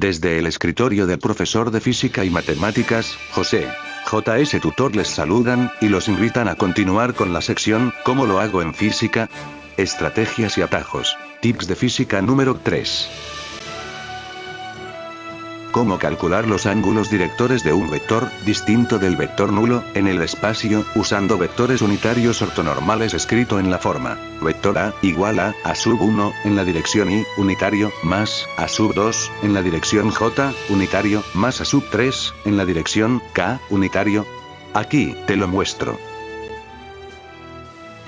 Desde el escritorio del profesor de física y matemáticas, José. JS Tutor les saludan, y los invitan a continuar con la sección, ¿Cómo lo hago en física? Estrategias y atajos. Tips de física número 3. Cómo calcular los ángulos directores de un vector, distinto del vector nulo, en el espacio, usando vectores unitarios ortonormales escrito en la forma. Vector A, igual a, a sub 1, en la dirección Y, unitario, más, a sub 2, en la dirección J, unitario, más a sub 3, en la dirección K, unitario. Aquí, te lo muestro.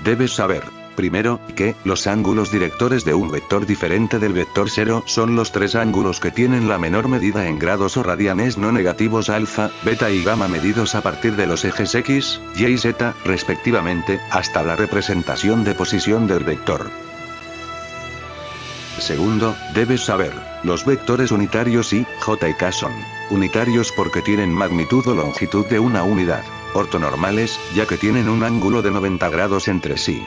Debes saber Primero, que, los ángulos directores de un vector diferente del vector 0 son los tres ángulos que tienen la menor medida en grados o radianes no negativos alfa, beta y gamma medidos a partir de los ejes x, y y z, respectivamente, hasta la representación de posición del vector. Segundo, debes saber, los vectores unitarios y, j y k son unitarios porque tienen magnitud o longitud de una unidad, ortonormales, ya que tienen un ángulo de 90 grados entre sí.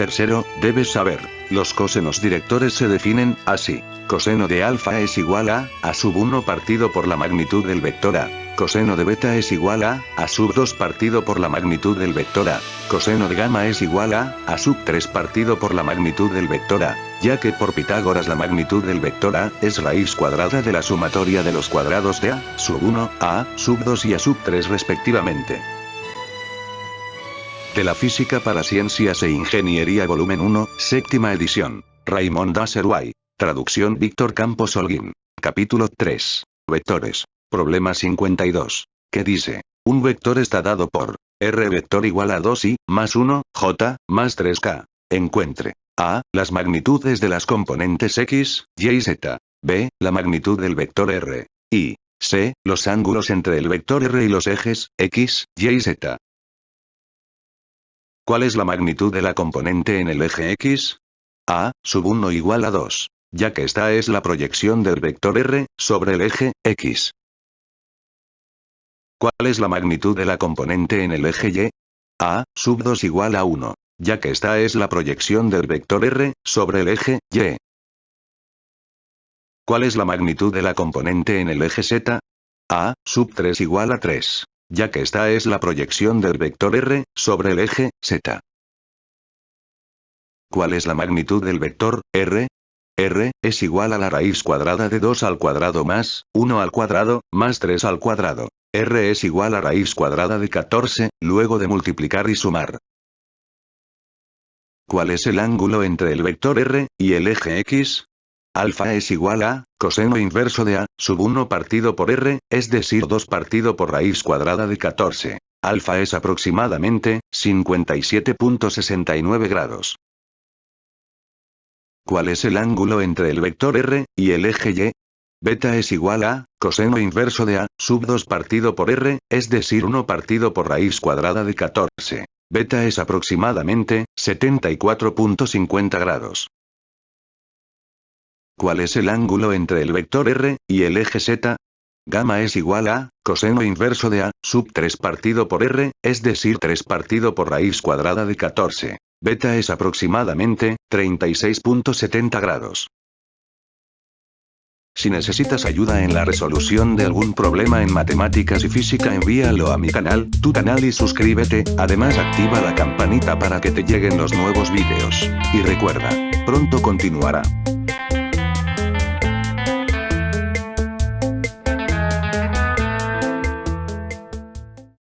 Tercero, debes saber, los cosenos directores se definen, así. Coseno de alfa es igual a, a sub 1 partido por la magnitud del vector A. Coseno de beta es igual a, a sub 2 partido por la magnitud del vector A. Coseno de gamma es igual a, a sub 3 partido por la magnitud del vector A, ya que por Pitágoras la magnitud del vector A, es raíz cuadrada de la sumatoria de los cuadrados de A, sub 1, A, sub 2 y A sub 3 respectivamente. De la Física para Ciencias e Ingeniería Volumen 1, séptima edición. Raymond Dasserway. Traducción Víctor Campos Holguín. Capítulo 3. Vectores. Problema 52. ¿Qué dice? Un vector está dado por R vector igual a 2i, más 1, j, más 3k. Encuentre. A. Las magnitudes de las componentes x, y y z. B. La magnitud del vector r. Y. C. Los ángulos entre el vector r y los ejes, x, y y z. ¿Cuál es la magnitud de la componente en el eje X? A, sub 1 igual a 2. Ya que esta es la proyección del vector R, sobre el eje, X. ¿Cuál es la magnitud de la componente en el eje Y? A, sub 2 igual a 1. Ya que esta es la proyección del vector R, sobre el eje, Y. ¿Cuál es la magnitud de la componente en el eje Z? A, sub 3 igual a 3 ya que esta es la proyección del vector r, sobre el eje, z. ¿Cuál es la magnitud del vector, r? r, es igual a la raíz cuadrada de 2 al cuadrado más, 1 al cuadrado, más 3 al cuadrado. r es igual a raíz cuadrada de 14, luego de multiplicar y sumar. ¿Cuál es el ángulo entre el vector r, y el eje x? Alfa es igual a, coseno inverso de A, sub 1 partido por R, es decir 2 partido por raíz cuadrada de 14. Alfa es aproximadamente, 57.69 grados. ¿Cuál es el ángulo entre el vector R, y el eje Y? Beta es igual a, coseno inverso de A, sub 2 partido por R, es decir 1 partido por raíz cuadrada de 14. Beta es aproximadamente, 74.50 grados. ¿Cuál es el ángulo entre el vector r, y el eje z? Gamma es igual a, coseno inverso de a, sub 3 partido por r, es decir 3 partido por raíz cuadrada de 14. Beta es aproximadamente, 36.70 grados. Si necesitas ayuda en la resolución de algún problema en matemáticas y física envíalo a mi canal, tu canal y suscríbete, además activa la campanita para que te lleguen los nuevos vídeos. Y recuerda, pronto continuará.